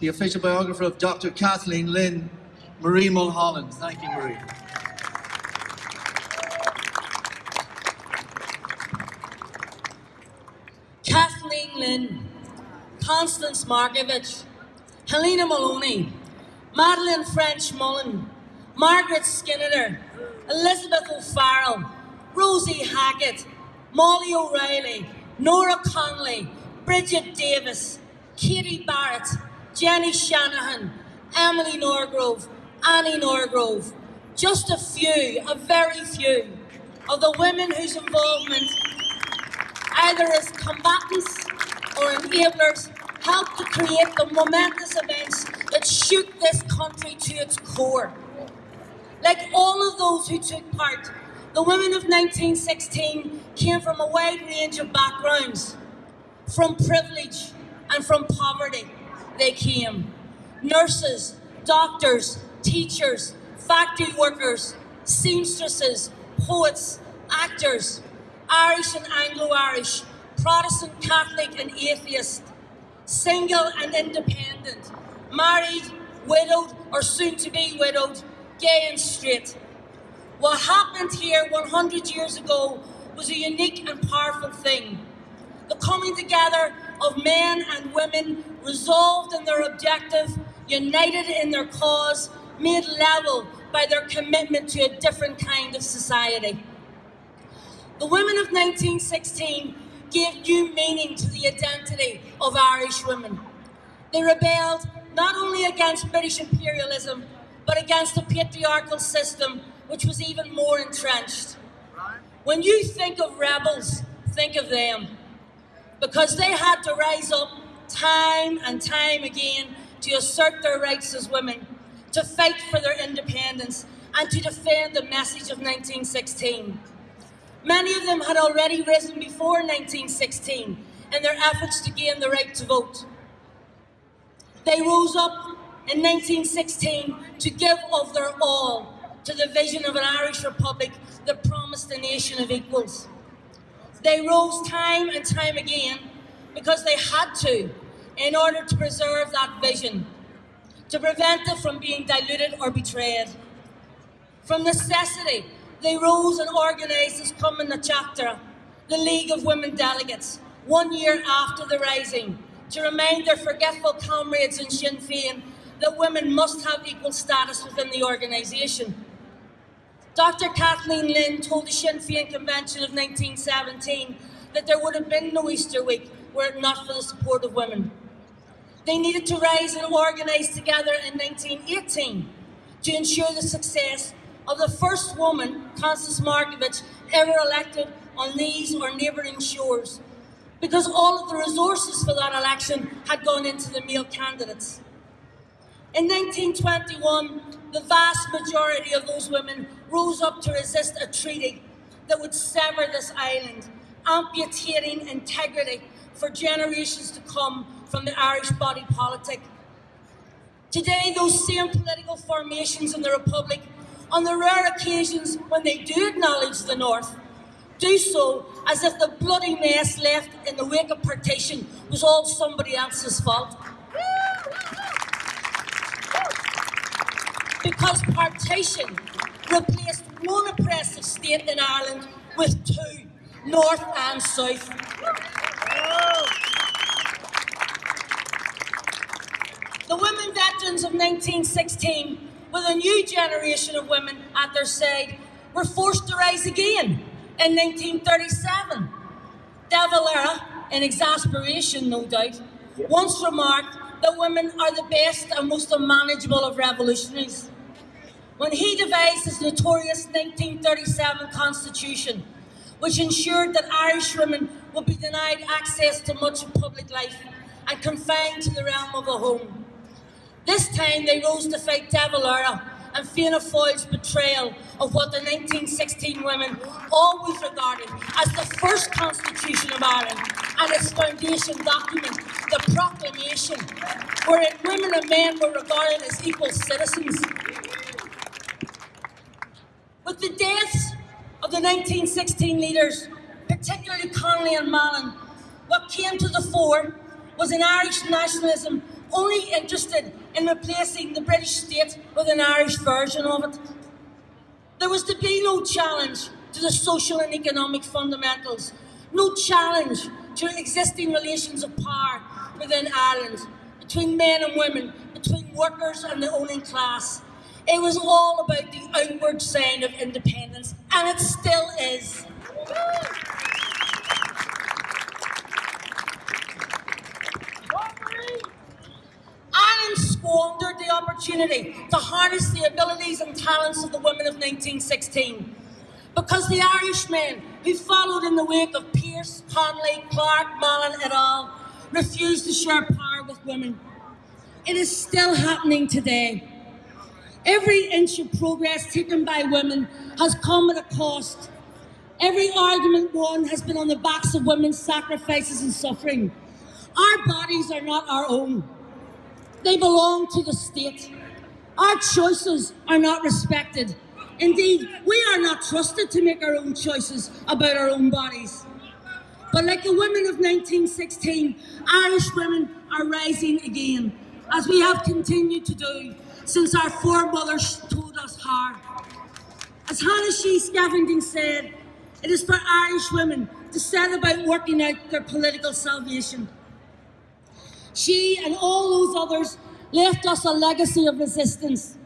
the official biographer of Dr. Kathleen Lynn, Marie Mulholland. Thank you, Marie. Kathleen Lynn, Constance Markievicz, Helena Molony, Madeline French Mullen, Margaret Skinner, Elizabeth O'Farrell, Rosie Hackett, Molly O'Reilly, Nora Connolly, Bridget Davis, Katie Barrett, Jenny Shanahan, Emily Norgrove, Annie Norgrove. Just a few, a very few, of the women whose involvement, either as combatants or enablers, helped to create the momentous events that shook this country to its core. Like all of those who took part, the women of 1916 came from a wide range of backgrounds, from privilege and from poverty. They came. Nurses, doctors, teachers, factory workers, seamstresses, poets, actors, Irish and Anglo-Irish, Protestant, Catholic and atheist, single and independent, married, widowed or soon to be widowed, gay and straight. What happened here 100 years ago was a unique and powerful thing. The coming together of men and women resolved in their objective, united in their cause, made level by their commitment to a different kind of society. The women of 1916 gave new meaning to the identity of Irish women. They rebelled not only against British imperialism, but against a patriarchal system which was even more entrenched. When you think of rebels, think of them. Because they had to rise up time and time again to assert their rights as women, to fight for their independence, and to defend the message of 1916. Many of them had already risen before 1916 in their efforts to gain the right to vote. They rose up in 1916 to give of their all to the vision of an Irish Republic that promised a nation of equals. They rose time and time again because they had to in order to preserve that vision, to prevent it from being diluted or betrayed. From necessity, they rose and organised as Cumann na Teachtaire, the League of Women Delegates, one year after the rising, to remind their forgetful comrades in Sinn Féin that women must have equal status within the organisation. Dr. Kathleen Lynn told the Sinn Féin Convention of 1917 that there would have been no Easter week were it not for the support of women. They needed to rise and organise together in 1918 to ensure the success of the first woman, Constance Markievicz, ever elected on these or neighbouring shores, because all of the resources for that election had gone into the male candidates. In 1921, the vast majority of those women rose up to resist a treaty that would sever this island, amputating integrity for generations to come from the Irish body politic. Today, those same political formations in the Republic on the rare occasions when they do acknowledge the North, do so as if the bloody mess left in the wake of partition was all somebody else's fault. Because partition replaced one oppressive state in Ireland with two, North and South. The women veterans of 1916 with a new generation of women at their side, were forced to rise again in 1937. De Valera, in exasperation no doubt, once remarked that women are the best and most unmanageable of revolutionaries. When he devised his notorious 1937 constitution, which ensured that Irish women would be denied access to much of public life and confined to the realm of a home. This time they rose to fight De Valera and Fianna Fáil's betrayal of what the 1916 women always regarded as the first constitution of Ireland and its foundation document, the proclamation, wherein women and men were regarded as equal citizens. With the deaths of the 1916 leaders, particularly Connolly and Mallin, what came to the fore was an Irish nationalism only interested in replacing the British state with an Irish version of it. There was to be no challenge to the social and economic fundamentals, no challenge to existing relations of power within Ireland, between men and women, between workers and the owning class. It was all about the outward sign of independence, and it still is. Ireland squandered the opportunity to harness the abilities and talents of the women of 1916 because the Irishmen who followed in the wake of Pearse, Connolly, Clarke, Mallin et al. refused to share power with women. It is still happening today. Every inch of progress taken by women has come at a cost. Every argument won has been on the backs of women's sacrifices and suffering. Our bodies are not our own. They belong to the state. Our choices are not respected. Indeed, we are not trusted to make our own choices about our own bodies. But like the women of 1916, Irish women are rising again, as we have continued to do since our foremothers told us how. As Hannah Sheehy-Skeffington said, it is for Irish women to set about working out their political salvation. She and all those others left us a legacy of resistance.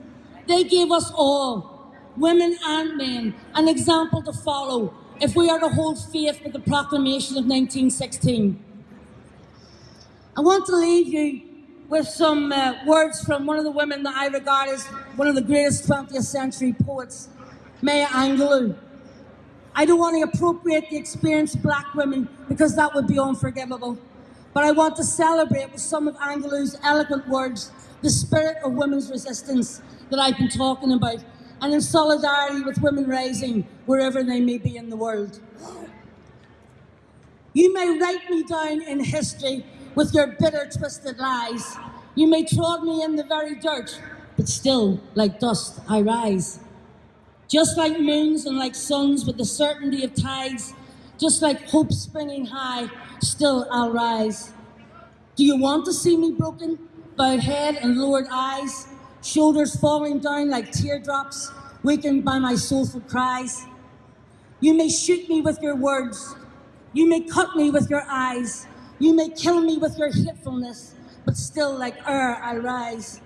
They gave us all, women and men, an example to follow if we are to hold faith with the proclamation of 1916. I want to leave you with some uh, words from one of the women that I regard as one of the greatest 20th century poets, Maya Angelou. I don't want to appropriate the experience of black women because that would be unforgivable. But I want to celebrate with some of Angelou's eloquent words the spirit of women's resistance that I've been talking about, and in solidarity with women rising wherever they may be in the world. You may write me down in history with your bitter, twisted lies. You may trod me in the very dirt, but still, like dust, I rise. Just like moons and like suns with the certainty of tides, just like hope springing high, still I'll rise. Do you want to see me broken, bowed head and lowered eyes, shoulders falling down like teardrops, weakened by my soulful cries? You may shoot me with your words, you may cut me with your eyes, you may kill me with your hatefulness, but still like air I rise.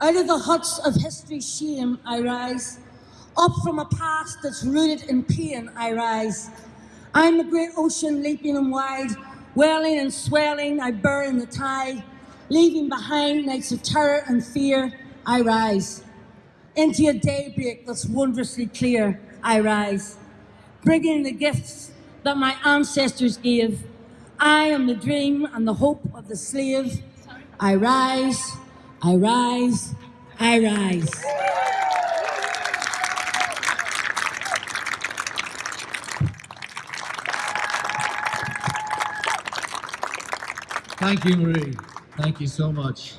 Out of the huts of history's shame I rise. Up from a past that's rooted in pain I rise. I'm the great ocean leaping and wide, welling and swelling I burn the tide. Leaving behind nights of terror and fear, I rise. Into a daybreak that's wondrously clear, I rise. Bringing the gifts that my ancestors gave. I am the dream and the hope of the slave. I rise, I rise, I rise. Thank you, Marie. Thank you so much.